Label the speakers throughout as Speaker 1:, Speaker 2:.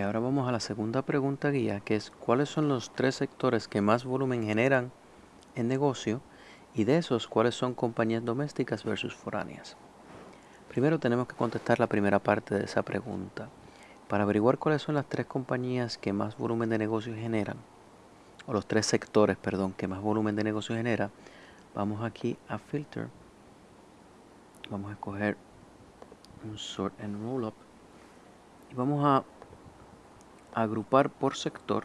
Speaker 1: Ahora vamos a la segunda pregunta guía, que es ¿cuáles son los tres sectores que más volumen generan en negocio? Y de esos, ¿cuáles son compañías domésticas versus foráneas? Primero tenemos que contestar la primera parte de esa pregunta. Para averiguar cuáles son las tres compañías que más volumen de negocio generan, o los tres sectores, perdón, que más volumen de negocio genera, vamos aquí a Filter. Vamos a escoger un Sort and Roll Up. Y vamos a agrupar por sector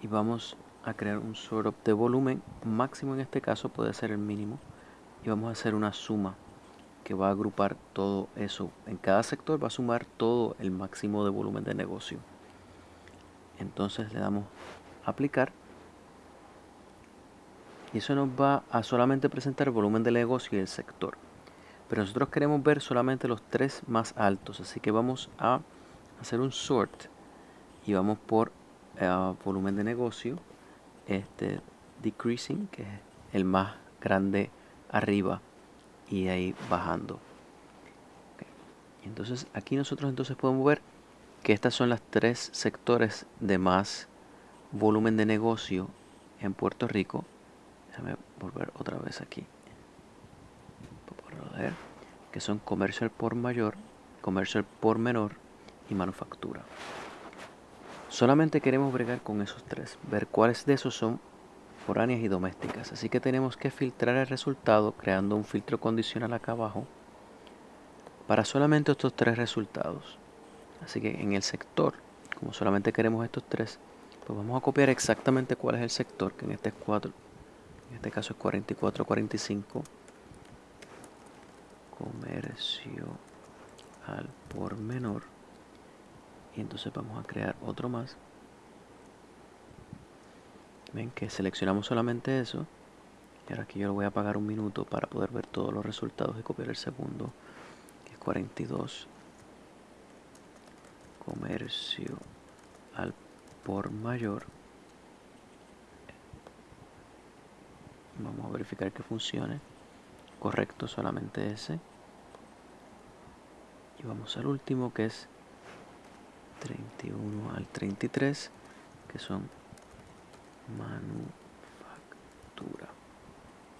Speaker 1: y vamos a crear un sort de volumen. Máximo en este caso puede ser el mínimo y vamos a hacer una suma que va a agrupar todo eso. En cada sector va a sumar todo el máximo de volumen de negocio. Entonces le damos aplicar y eso nos va a solamente presentar volumen de negocio y el sector. Pero nosotros queremos ver solamente los tres más altos así que vamos a hacer un sort y vamos por eh, volumen de negocio este decreasing que es el más grande arriba y ahí bajando. Entonces aquí nosotros entonces podemos ver que estas son las tres sectores de más volumen de negocio en Puerto Rico. Déjame volver otra vez aquí. Que son comercial por mayor comercial por menor y manufactura. Solamente queremos bregar con esos tres, ver cuáles de esos son foráneas y domésticas. Así que tenemos que filtrar el resultado creando un filtro condicional acá abajo para solamente estos tres resultados. Así que en el sector, como solamente queremos estos tres, pues vamos a copiar exactamente cuál es el sector, que en este, es 4, en este caso es 4445. Comercio al por menor y entonces vamos a crear otro más. Ven que seleccionamos solamente eso. Y ahora aquí yo lo voy a apagar un minuto para poder ver todos los resultados y copiar el segundo que es 42 comercio al por mayor. Vamos a verificar que funcione. Correcto solamente ese. Y vamos al último que es 31 al 33 que son manufactura.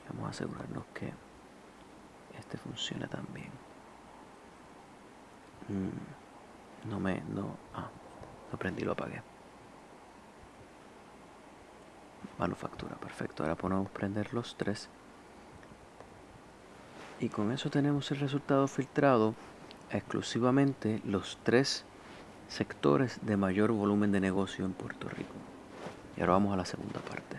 Speaker 1: Vamos a asegurarnos que este funcione también. Mm, no me no ah, lo prendí lo apagué. Manufactura perfecto. Ahora podemos prender los tres. Y con eso tenemos el resultado filtrado exclusivamente los tres sectores de mayor volumen de negocio en Puerto Rico. Y ahora vamos a la segunda parte.